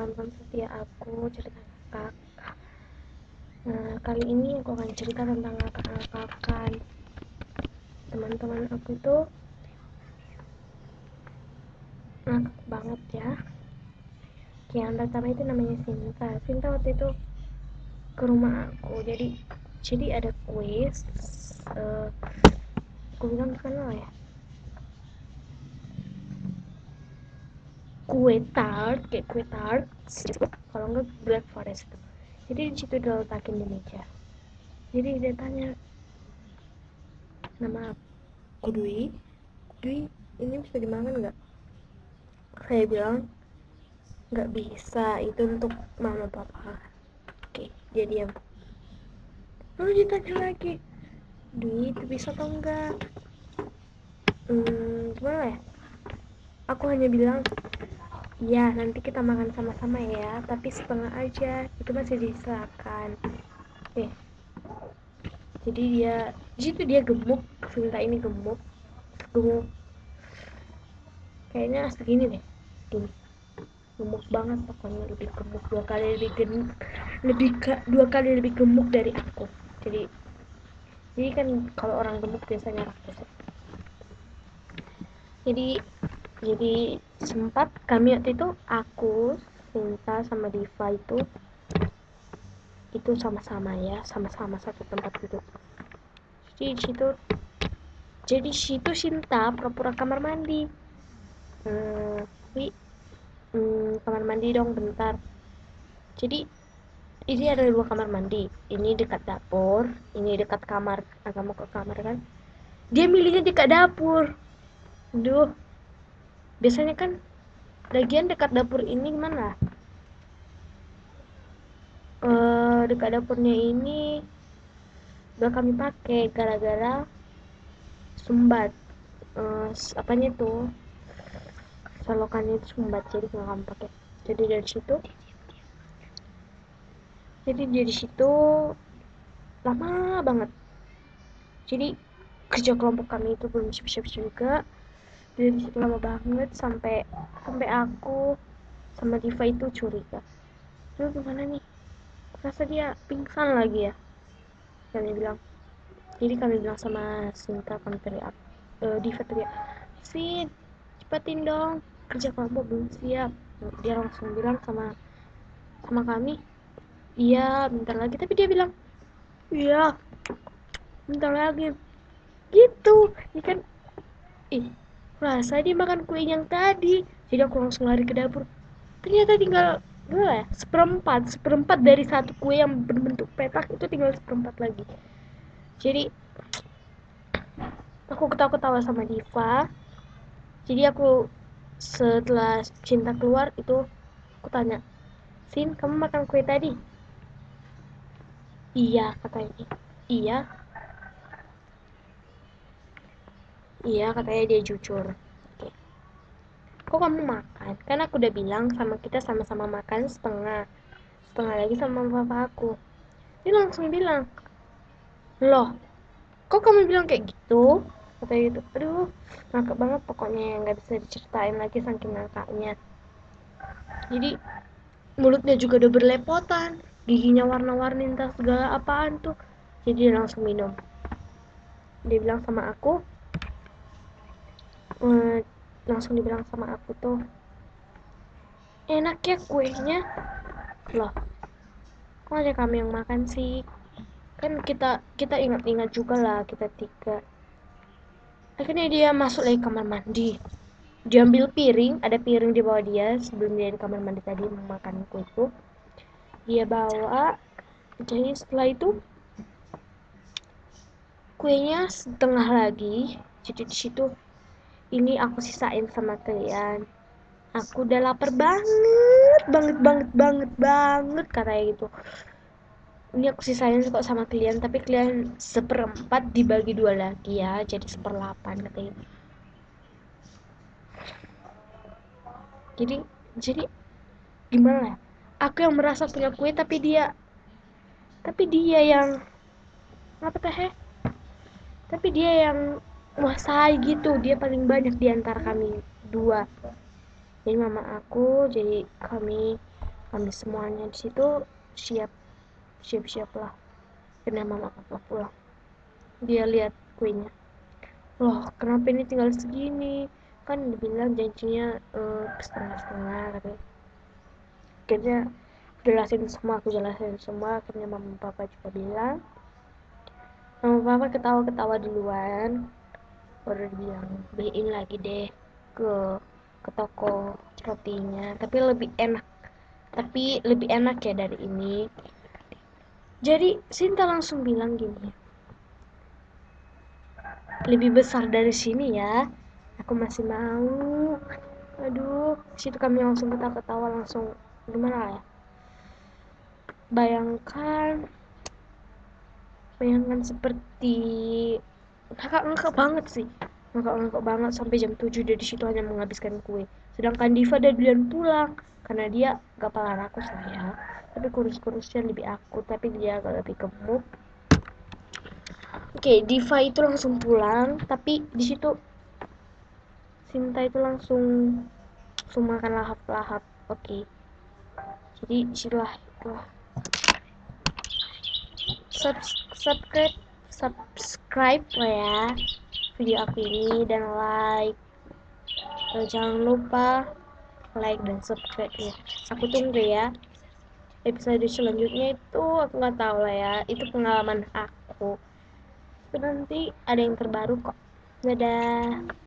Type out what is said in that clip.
penonton setia aku cerita ngakak Nah kali ini aku akan cerita tentang ngakak-ngakakan Teman-teman aku itu ngakak banget ya. Yang pertama itu namanya Sinta. Sinta waktu itu ke rumah aku. Jadi jadi ada kuis uh, aku bilang kenal ya kue tart kayak kue tart kalau enggak black forest jadi di situ diletakin di meja jadi dia tanya nama aku Dwi Dwi ini bisa dimakan nggak? Saya bilang nggak bisa itu untuk mama papa. Oke dia diam. Lalu ditanya lagi Dwi itu bisa atau enggak hmm, gimana ya? Aku hanya bilang Iya, nanti kita makan sama-sama ya, tapi setengah aja. Itu masih disilakan. Oke. Jadi dia, di situ dia gemuk, Sinta ini gemuk, gemuk. Kayaknya segini deh, gini. Gemuk banget pokoknya lebih gemuk dua kali lebih gemuk, lebih dua kali lebih gemuk dari aku. Jadi, jadi kan kalau orang gemuk biasanya rakus. Jadi jadi sempat kami waktu itu aku Sinta sama Diva itu itu sama-sama ya sama-sama satu tempat gitu. Jadi di situ jadi situ Sinta pura-pura kamar mandi. Hmm, wi hmm, kamar mandi dong bentar. Jadi ini ada dua kamar mandi. Ini dekat dapur ini dekat kamar agak mau ke kamar kan. Dia milihnya dekat dapur. Duh biasanya kan lagian dekat dapur ini gimana? Uh, dekat dapurnya ini udah kami pakai gara-gara sumbat. Uh, apanya tuh solokannya itu sumbat jadi nggak kami pakai. Jadi dari situ jadi dari situ lama banget. Jadi kerja kelompok kami itu belum siap-siap juga dari situ lama banget sampai sampai aku sama Diva itu curiga. Lu gimana nih? Rasa dia pingsan lagi ya? Kami bilang. Jadi kami bilang sama Sinta kami teriak uh, Diva teriak Sin cepetin dong kerja kelompok belum siap. Dia langsung bilang sama sama kami iya bentar lagi. Tapi dia bilang iya bentar lagi. Gitu ini kan ih Rasa dia makan kue yang tadi. Jadi aku langsung lari ke dapur. Ternyata tinggal berapa ya? Seperempat. Seperempat dari satu kue yang berbentuk petak itu tinggal seperempat lagi. Jadi aku ketawa-ketawa sama Diva. Jadi aku setelah cinta keluar itu aku tanya, Sin, kamu makan kue tadi? Iya, katanya. Iya, Iya, katanya dia jujur. Oke. Kok kamu makan? Kan aku udah bilang sama kita sama-sama makan setengah. Setengah lagi sama papa aku. Dia langsung bilang, Loh, kok kamu bilang kayak gitu? Katanya gitu. Aduh, ngakak banget pokoknya yang gak bisa diceritain lagi saking ngakaknya. Jadi, mulutnya juga udah berlepotan. Giginya warna-warni entah segala apaan tuh. Jadi dia langsung minum. Dia bilang sama aku, hmm, langsung dibilang sama aku tuh enak ya kuenya? Loh kok ada kami yang makan sih? Kan kita kita ingat-ingat juga lah kita tiga. Akhirnya dia masuk lagi kamar mandi. Diambil piring ada piring di bawah dia sebelum dia di kamar mandi tadi memakan kue itu. Dia bawa jadi setelah itu kuenya setengah lagi jadi di situ ini aku sisain sama kalian. Aku udah lapar banget banget banget banget banget katanya gitu. Ini aku sisain kok sama kalian tapi kalian seperempat dibagi dua lagi ya jadi seperlapan katanya. Jadi jadi gimana ya? Aku yang merasa punya kue tapi dia tapi dia yang apa teh? Tapi dia yang menguasai gitu. Dia paling banyak di antara kami dua. Jadi mama aku jadi kami ambil semuanya di situ siap siap siap lah. Karena mama papa pulang dia lihat kuenya. Loh kenapa ini tinggal segini? Kan dibilang janjinya uh, setengah setengah katanya. Akhirnya jelasin semua aku jelasin semua. Akhirnya mama papa juga bilang mama papa ketawa ketawa duluan baru bilang beliin lagi deh ke ke toko rotinya. Tapi lebih enak tapi lebih enak ya dari ini. Jadi Sinta langsung bilang gini lebih besar dari sini ya aku masih mau. Aduh situ kami langsung ketawa-ketawa langsung gimana ya? Bayangkan bayangkan seperti ngakak-ngakak banget sih. Ngakak-ngakak banget sampai jam 7 dia di situ hanya menghabiskan kue. Sedangkan Diva dan duluan pulang karena dia gak pala rakus lah ya. Tapi kurus-kurusnya lebih aku tapi dia agak lebih gemuk. Oke Diva itu langsung pulang tapi di situ Sinta itu langsung langsung makan lahap-lahap. Oke. Jadi di situlah itulah subscribe subscribe ya video aku ini dan like. Dan jangan lupa like dan subscribe ya. Aku tunggu ya episode selanjutnya itu aku nggak tahu lah ya. Itu pengalaman aku. Nanti ada yang terbaru kok. Dadah